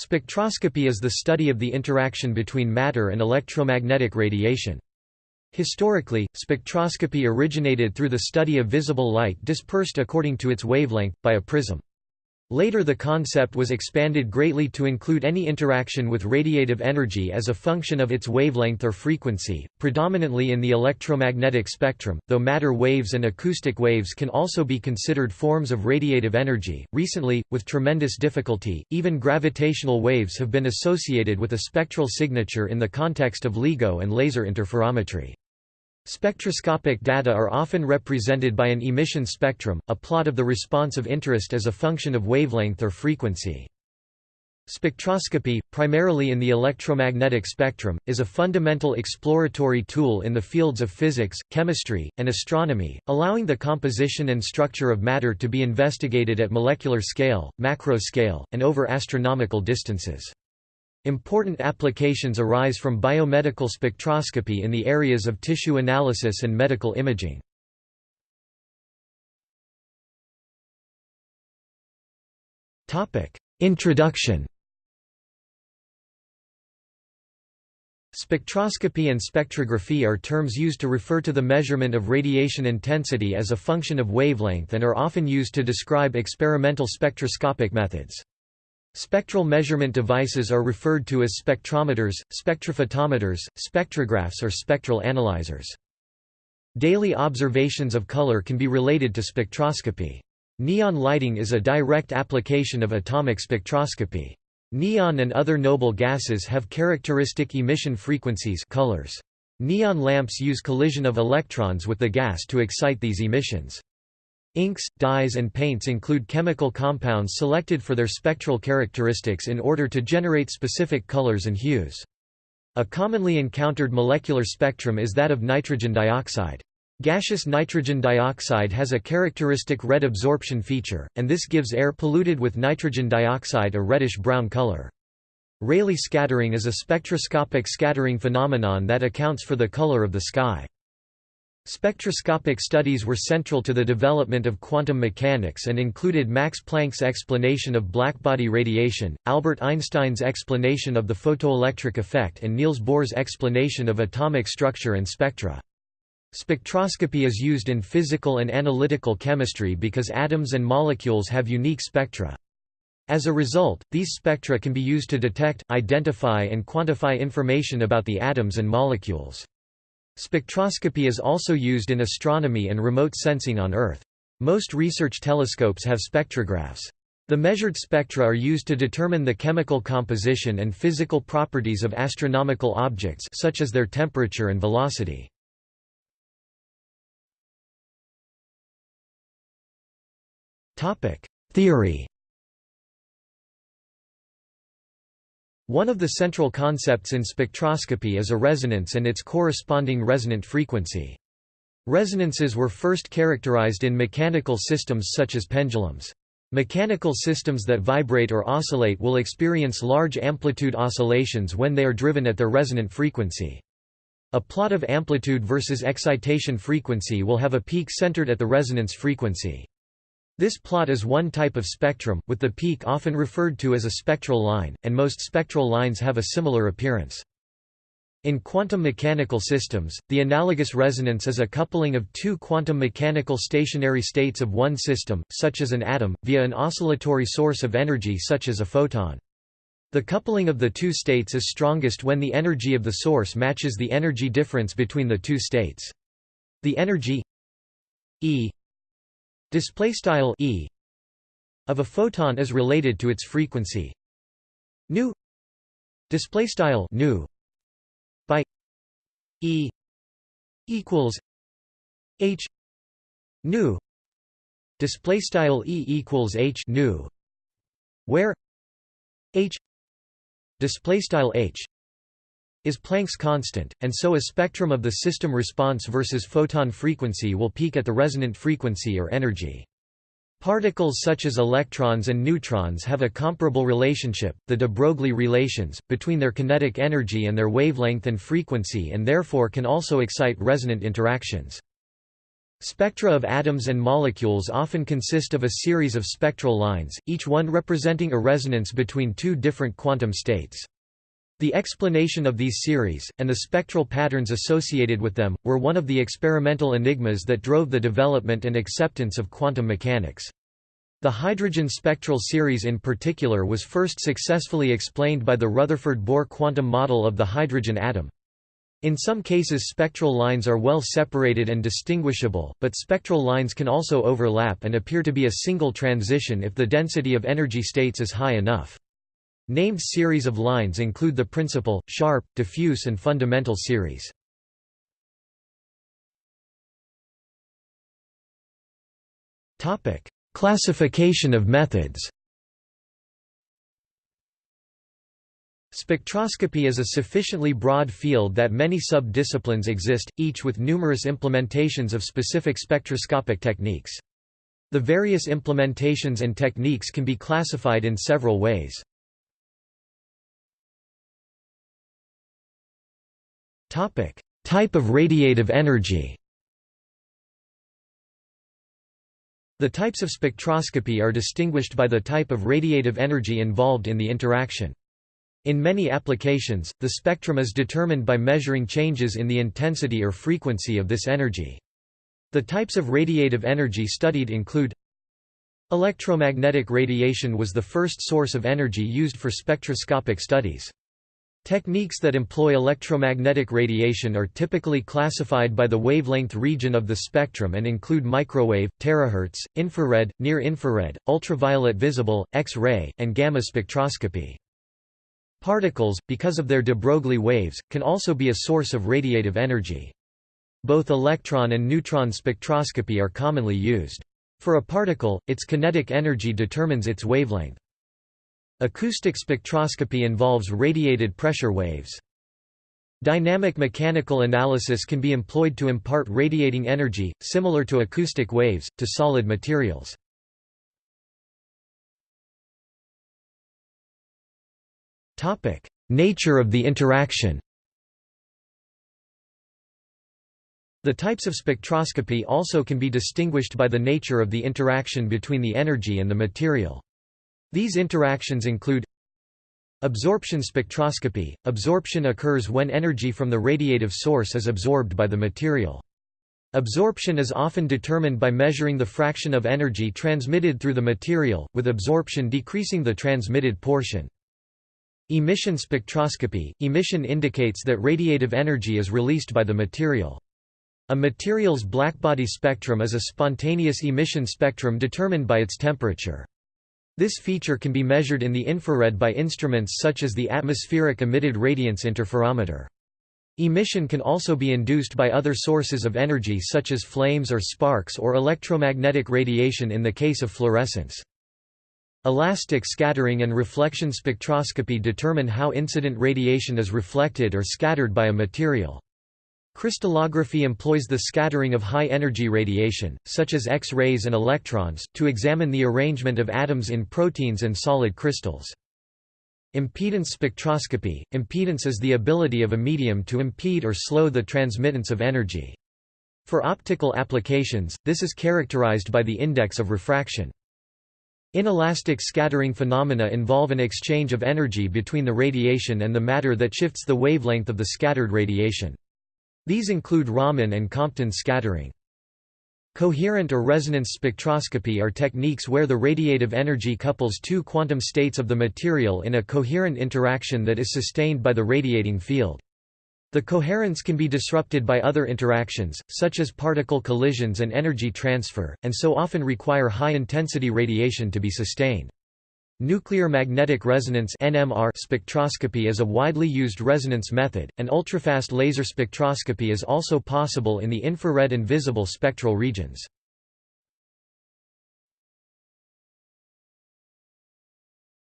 Spectroscopy is the study of the interaction between matter and electromagnetic radiation. Historically, spectroscopy originated through the study of visible light dispersed according to its wavelength, by a prism. Later the concept was expanded greatly to include any interaction with radiative energy as a function of its wavelength or frequency, predominantly in the electromagnetic spectrum, though matter waves and acoustic waves can also be considered forms of radiative energy. Recently, with tremendous difficulty, even gravitational waves have been associated with a spectral signature in the context of LIGO and laser interferometry. Spectroscopic data are often represented by an emission spectrum, a plot of the response of interest as a function of wavelength or frequency. Spectroscopy, primarily in the electromagnetic spectrum, is a fundamental exploratory tool in the fields of physics, chemistry, and astronomy, allowing the composition and structure of matter to be investigated at molecular scale, macro scale, and over astronomical distances. Important applications arise from biomedical spectroscopy in the areas of tissue analysis and medical imaging. Introduction Spectroscopy and spectrography are terms used to refer to the measurement of radiation intensity as a function of wavelength and are often used to describe experimental spectroscopic methods. Spectral measurement devices are referred to as spectrometers, spectrophotometers, spectrographs or spectral analyzers. Daily observations of color can be related to spectroscopy. Neon lighting is a direct application of atomic spectroscopy. Neon and other noble gases have characteristic emission frequencies colors. Neon lamps use collision of electrons with the gas to excite these emissions. Inks, dyes and paints include chemical compounds selected for their spectral characteristics in order to generate specific colors and hues. A commonly encountered molecular spectrum is that of nitrogen dioxide. Gaseous nitrogen dioxide has a characteristic red absorption feature, and this gives air polluted with nitrogen dioxide a reddish-brown color. Rayleigh scattering is a spectroscopic scattering phenomenon that accounts for the color of the sky. Spectroscopic studies were central to the development of quantum mechanics and included Max Planck's explanation of blackbody radiation, Albert Einstein's explanation of the photoelectric effect and Niels Bohr's explanation of atomic structure and spectra. Spectroscopy is used in physical and analytical chemistry because atoms and molecules have unique spectra. As a result, these spectra can be used to detect, identify and quantify information about the atoms and molecules. Spectroscopy is also used in astronomy and remote sensing on Earth. Most research telescopes have spectrographs. The measured spectra are used to determine the chemical composition and physical properties of astronomical objects such as their temperature and velocity. Theory One of the central concepts in spectroscopy is a resonance and its corresponding resonant frequency. Resonances were first characterized in mechanical systems such as pendulums. Mechanical systems that vibrate or oscillate will experience large amplitude oscillations when they are driven at their resonant frequency. A plot of amplitude versus excitation frequency will have a peak centered at the resonance frequency. This plot is one type of spectrum, with the peak often referred to as a spectral line, and most spectral lines have a similar appearance. In quantum mechanical systems, the analogous resonance is a coupling of two quantum mechanical stationary states of one system, such as an atom, via an oscillatory source of energy such as a photon. The coupling of the two states is strongest when the energy of the source matches the energy difference between the two states. The energy E display style e of a photon is related to its frequency. Nu display style nu by e equals h nu display style e equals h nu where h display style h is Planck's constant, and so a spectrum of the system response versus photon frequency will peak at the resonant frequency or energy. Particles such as electrons and neutrons have a comparable relationship, the de Broglie relations, between their kinetic energy and their wavelength and frequency and therefore can also excite resonant interactions. Spectra of atoms and molecules often consist of a series of spectral lines, each one representing a resonance between two different quantum states. The explanation of these series, and the spectral patterns associated with them, were one of the experimental enigmas that drove the development and acceptance of quantum mechanics. The hydrogen spectral series in particular was first successfully explained by the Rutherford-Bohr quantum model of the hydrogen atom. In some cases spectral lines are well separated and distinguishable, but spectral lines can also overlap and appear to be a single transition if the density of energy states is high enough. Named series of lines include the principal, sharp, diffuse and fundamental series. Classification of methods Spectroscopy is a sufficiently broad field that many sub-disciplines exist, each with numerous implementations of specific spectroscopic techniques. The various implementations and techniques can be classified in several ways. Type of radiative energy The types of spectroscopy are distinguished by the type of radiative energy involved in the interaction. In many applications, the spectrum is determined by measuring changes in the intensity or frequency of this energy. The types of radiative energy studied include Electromagnetic radiation was the first source of energy used for spectroscopic studies. Techniques that employ electromagnetic radiation are typically classified by the wavelength region of the spectrum and include microwave, terahertz, infrared, near-infrared, ultraviolet visible, X-ray, and gamma spectroscopy. Particles, because of their de Broglie waves, can also be a source of radiative energy. Both electron and neutron spectroscopy are commonly used. For a particle, its kinetic energy determines its wavelength. Acoustic spectroscopy involves radiated pressure waves. Dynamic mechanical analysis can be employed to impart radiating energy, similar to acoustic waves, to solid materials. Nature of the interaction The types of spectroscopy also can be distinguished by the nature of the interaction between the energy and the material. These interactions include Absorption spectroscopy – Absorption occurs when energy from the radiative source is absorbed by the material. Absorption is often determined by measuring the fraction of energy transmitted through the material, with absorption decreasing the transmitted portion. Emission spectroscopy – Emission indicates that radiative energy is released by the material. A material's blackbody spectrum is a spontaneous emission spectrum determined by its temperature. This feature can be measured in the infrared by instruments such as the atmospheric emitted radiance interferometer. Emission can also be induced by other sources of energy such as flames or sparks or electromagnetic radiation in the case of fluorescence. Elastic scattering and reflection spectroscopy determine how incident radiation is reflected or scattered by a material. Crystallography employs the scattering of high-energy radiation, such as X-rays and electrons, to examine the arrangement of atoms in proteins and solid crystals. Impedance spectroscopy – Impedance is the ability of a medium to impede or slow the transmittance of energy. For optical applications, this is characterized by the index of refraction. Inelastic scattering phenomena involve an exchange of energy between the radiation and the matter that shifts the wavelength of the scattered radiation. These include Raman and Compton scattering. Coherent or resonance spectroscopy are techniques where the radiative energy couples two quantum states of the material in a coherent interaction that is sustained by the radiating field. The coherence can be disrupted by other interactions, such as particle collisions and energy transfer, and so often require high-intensity radiation to be sustained. Nuclear magnetic resonance (NMR) spectroscopy is a widely used resonance method, and ultrafast laser spectroscopy is also possible in the infrared and visible spectral regions.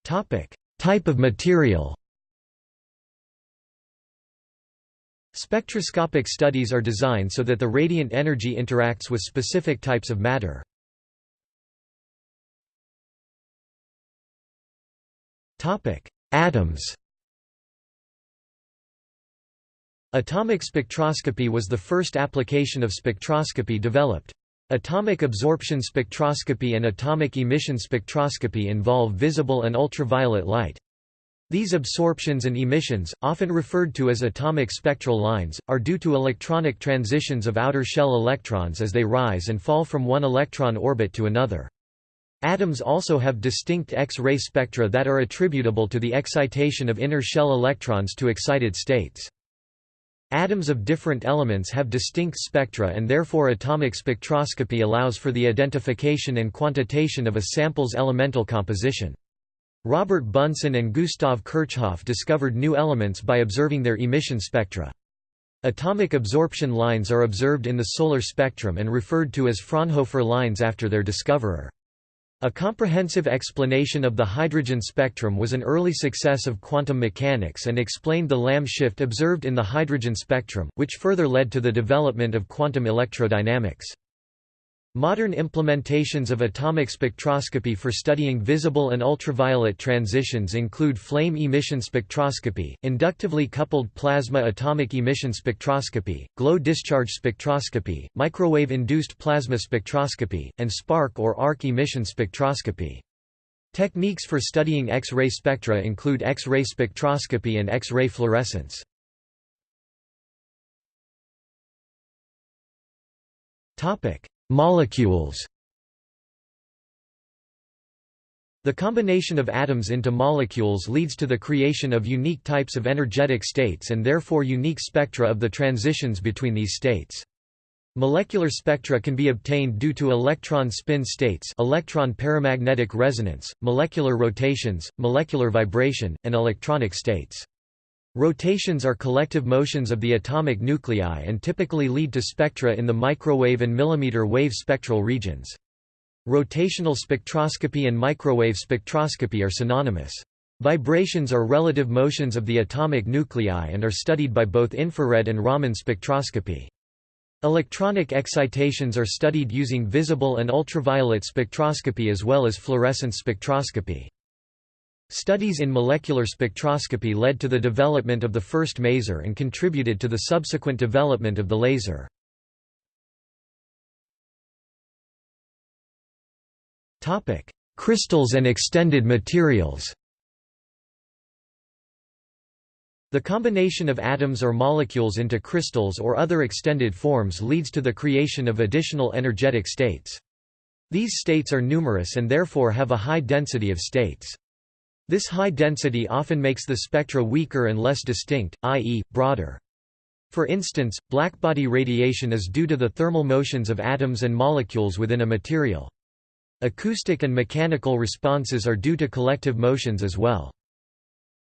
Topic: Type of material. Spectroscopic studies are designed so that the radiant energy interacts with specific types of matter. Atoms Atomic spectroscopy was the first application of spectroscopy developed. Atomic absorption spectroscopy and atomic emission spectroscopy involve visible and ultraviolet light. These absorptions and emissions, often referred to as atomic spectral lines, are due to electronic transitions of outer shell electrons as they rise and fall from one electron orbit to another. Atoms also have distinct X-ray spectra that are attributable to the excitation of inner shell electrons to excited states. Atoms of different elements have distinct spectra and therefore atomic spectroscopy allows for the identification and quantitation of a sample's elemental composition. Robert Bunsen and Gustav Kirchhoff discovered new elements by observing their emission spectra. Atomic absorption lines are observed in the solar spectrum and referred to as Fraunhofer lines after their discoverer. A comprehensive explanation of the hydrogen spectrum was an early success of quantum mechanics and explained the Lamb shift observed in the hydrogen spectrum, which further led to the development of quantum electrodynamics. Modern implementations of atomic spectroscopy for studying visible and ultraviolet transitions include flame emission spectroscopy, inductively coupled plasma atomic emission spectroscopy, glow discharge spectroscopy, microwave-induced plasma spectroscopy, and spark or arc emission spectroscopy. Techniques for studying X-ray spectra include X-ray spectroscopy and X-ray fluorescence. Topic: Molecules The combination of atoms into molecules leads to the creation of unique types of energetic states and therefore unique spectra of the transitions between these states. Molecular spectra can be obtained due to electron spin states electron paramagnetic resonance, molecular rotations, molecular vibration, and electronic states. Rotations are collective motions of the atomic nuclei and typically lead to spectra in the microwave and millimeter wave spectral regions. Rotational spectroscopy and microwave spectroscopy are synonymous. Vibrations are relative motions of the atomic nuclei and are studied by both infrared and Raman spectroscopy. Electronic excitations are studied using visible and ultraviolet spectroscopy as well as fluorescence spectroscopy. Studies in molecular spectroscopy led to the development of the first maser and contributed to the subsequent development of the laser. Crystals and extended materials The combination of atoms or molecules into crystals or other extended forms leads to the creation of additional energetic states. These states are numerous and therefore have a high density of states. This high density often makes the spectra weaker and less distinct, i.e., broader. For instance, blackbody radiation is due to the thermal motions of atoms and molecules within a material. Acoustic and mechanical responses are due to collective motions as well.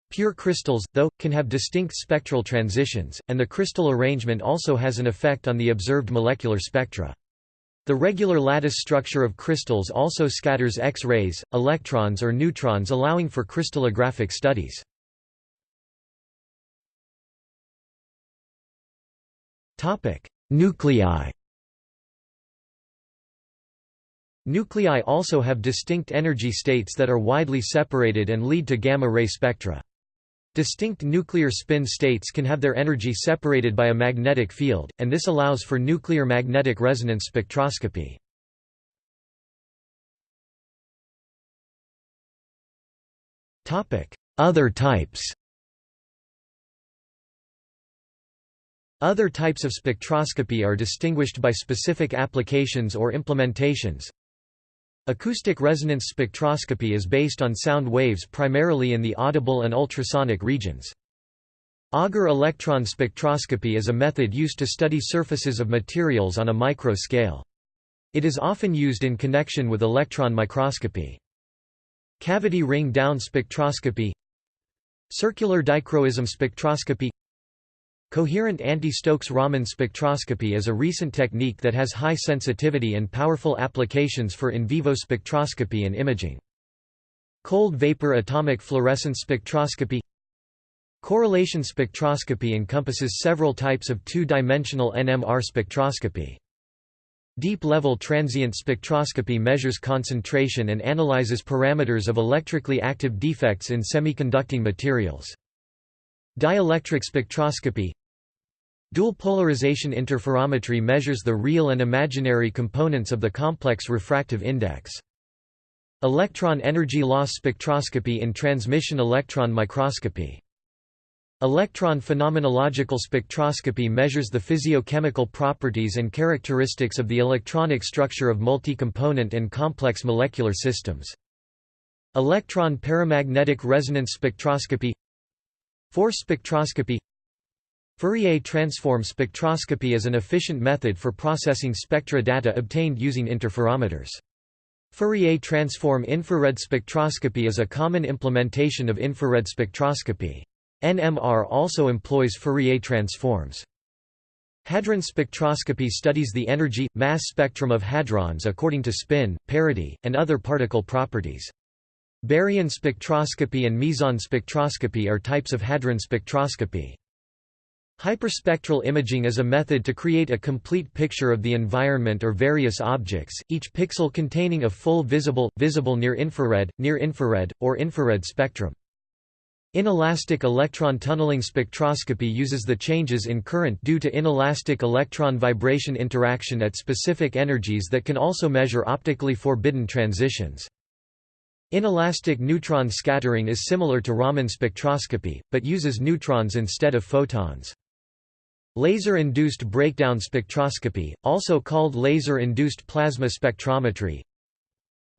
Pure crystals, though, can have distinct spectral transitions, and the crystal arrangement also has an effect on the observed molecular spectra. The regular lattice structure of crystals also scatters X-rays, electrons or neutrons allowing for crystallographic studies. Nuclei Nuclei also have distinct energy states that are widely separated and lead to gamma-ray spectra. Distinct nuclear spin states can have their energy separated by a magnetic field, and this allows for nuclear magnetic resonance spectroscopy. Other types Other types of spectroscopy are distinguished by specific applications or implementations. Acoustic resonance spectroscopy is based on sound waves primarily in the audible and ultrasonic regions. Auger electron spectroscopy is a method used to study surfaces of materials on a micro scale. It is often used in connection with electron microscopy. Cavity ring down spectroscopy Circular dichroism spectroscopy Coherent anti-Stokes Raman spectroscopy is a recent technique that has high sensitivity and powerful applications for in vivo spectroscopy and imaging. Cold vapor atomic fluorescence spectroscopy Correlation spectroscopy encompasses several types of two-dimensional NMR spectroscopy. Deep-level transient spectroscopy measures concentration and analyzes parameters of electrically active defects in semiconducting materials. Dielectric spectroscopy Dual polarization interferometry measures the real and imaginary components of the complex refractive index. Electron energy loss spectroscopy in transmission electron microscopy. Electron phenomenological spectroscopy measures the physiochemical properties and characteristics of the electronic structure of multi-component and complex molecular systems. Electron paramagnetic resonance spectroscopy Force spectroscopy Fourier transform spectroscopy is an efficient method for processing spectra data obtained using interferometers. Fourier transform infrared spectroscopy is a common implementation of infrared spectroscopy. NMR also employs Fourier transforms. Hadron spectroscopy studies the energy, mass spectrum of hadrons according to spin, parity, and other particle properties. Baryon spectroscopy and meson spectroscopy are types of hadron spectroscopy. Hyperspectral imaging is a method to create a complete picture of the environment or various objects, each pixel containing a full visible, visible near-infrared, near-infrared, or infrared spectrum. Inelastic electron tunneling spectroscopy uses the changes in current due to inelastic electron vibration interaction at specific energies that can also measure optically forbidden transitions. Inelastic neutron scattering is similar to Raman spectroscopy, but uses neutrons instead of photons. Laser-induced breakdown spectroscopy, also called laser-induced plasma spectrometry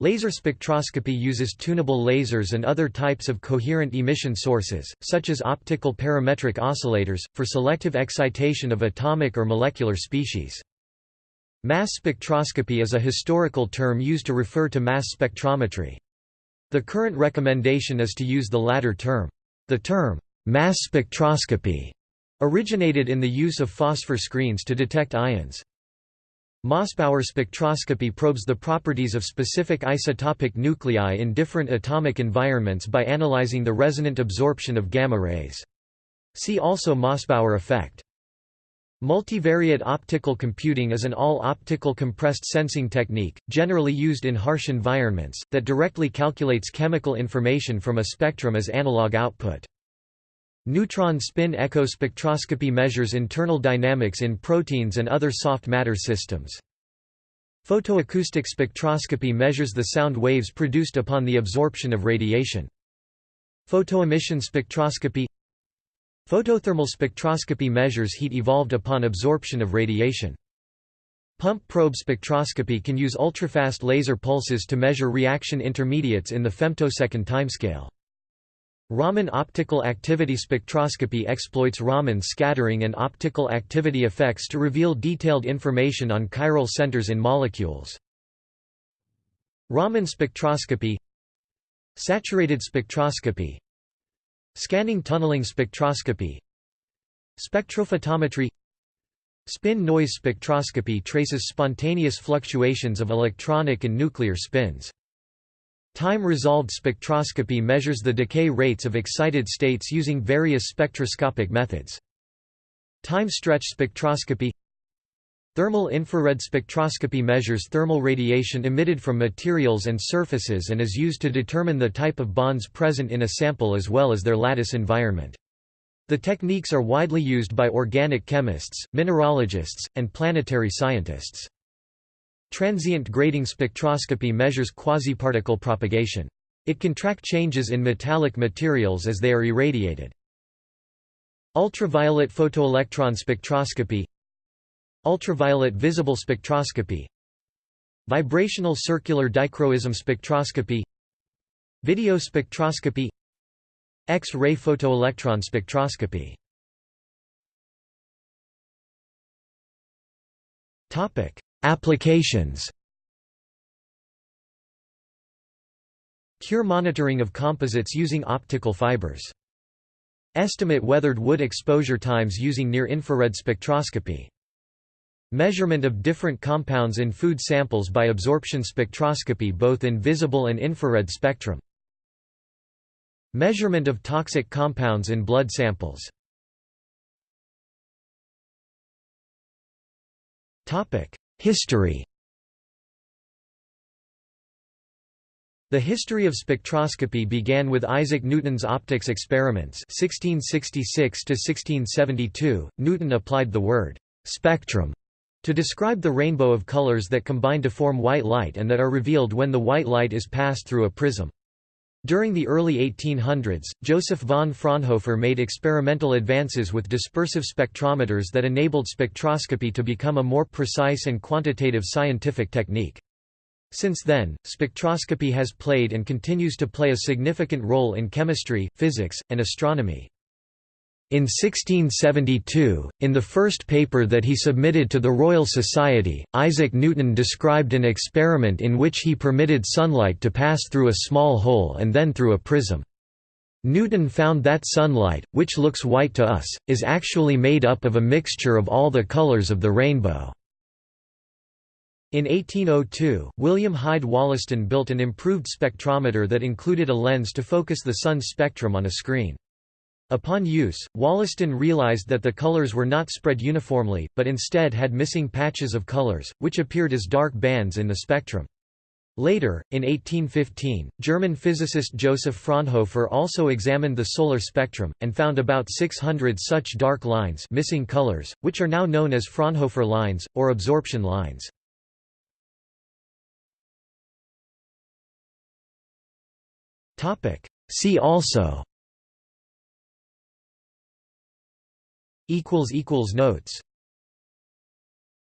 Laser spectroscopy uses tunable lasers and other types of coherent emission sources, such as optical parametric oscillators, for selective excitation of atomic or molecular species. Mass spectroscopy is a historical term used to refer to mass spectrometry. The current recommendation is to use the latter term. The term, mass spectroscopy originated in the use of phosphor screens to detect ions. Mossbauer spectroscopy probes the properties of specific isotopic nuclei in different atomic environments by analyzing the resonant absorption of gamma rays. See also Mossbauer effect. Multivariate optical computing is an all-optical compressed sensing technique, generally used in harsh environments, that directly calculates chemical information from a spectrum as analog output. Neutron spin echo spectroscopy measures internal dynamics in proteins and other soft matter systems. Photoacoustic spectroscopy measures the sound waves produced upon the absorption of radiation. Photoemission spectroscopy Photothermal spectroscopy measures heat evolved upon absorption of radiation. Pump probe spectroscopy can use ultrafast laser pulses to measure reaction intermediates in the femtosecond timescale. Raman optical activity spectroscopy exploits Raman scattering and optical activity effects to reveal detailed information on chiral centers in molecules. Raman spectroscopy Saturated spectroscopy Scanning tunneling spectroscopy Spectrophotometry Spin noise spectroscopy traces spontaneous fluctuations of electronic and nuclear spins. Time-resolved spectroscopy measures the decay rates of excited states using various spectroscopic methods. Time-stretch spectroscopy Thermal infrared spectroscopy measures thermal radiation emitted from materials and surfaces and is used to determine the type of bonds present in a sample as well as their lattice environment. The techniques are widely used by organic chemists, mineralogists, and planetary scientists. Transient grating spectroscopy measures quasiparticle propagation. It can track changes in metallic materials as they are irradiated. Ultraviolet photoelectron spectroscopy. Ultraviolet visible spectroscopy. Vibrational circular dichroism spectroscopy. Video spectroscopy. X-ray photoelectron spectroscopy. Topic Applications Cure monitoring of composites using optical fibers. Estimate weathered wood exposure times using near-infrared spectroscopy. Measurement of different compounds in food samples by absorption spectroscopy both in visible and infrared spectrum. Measurement of toxic compounds in blood samples. History The history of spectroscopy began with Isaac Newton's optics experiments 1666 1672. Newton applied the word spectrum to describe the rainbow of colors that combine to form white light and that are revealed when the white light is passed through a prism. During the early 1800s, Joseph von Fraunhofer made experimental advances with dispersive spectrometers that enabled spectroscopy to become a more precise and quantitative scientific technique. Since then, spectroscopy has played and continues to play a significant role in chemistry, physics, and astronomy. In 1672, in the first paper that he submitted to the Royal Society, Isaac Newton described an experiment in which he permitted sunlight to pass through a small hole and then through a prism. Newton found that sunlight, which looks white to us, is actually made up of a mixture of all the colors of the rainbow. In 1802, William Hyde Wollaston built an improved spectrometer that included a lens to focus the sun's spectrum on a screen. Upon use, Wollaston realized that the colors were not spread uniformly, but instead had missing patches of colors, which appeared as dark bands in the spectrum. Later, in 1815, German physicist Joseph Fraunhofer also examined the solar spectrum, and found about 600 such dark lines missing colors, which are now known as Fraunhofer lines, or absorption lines. See also Notes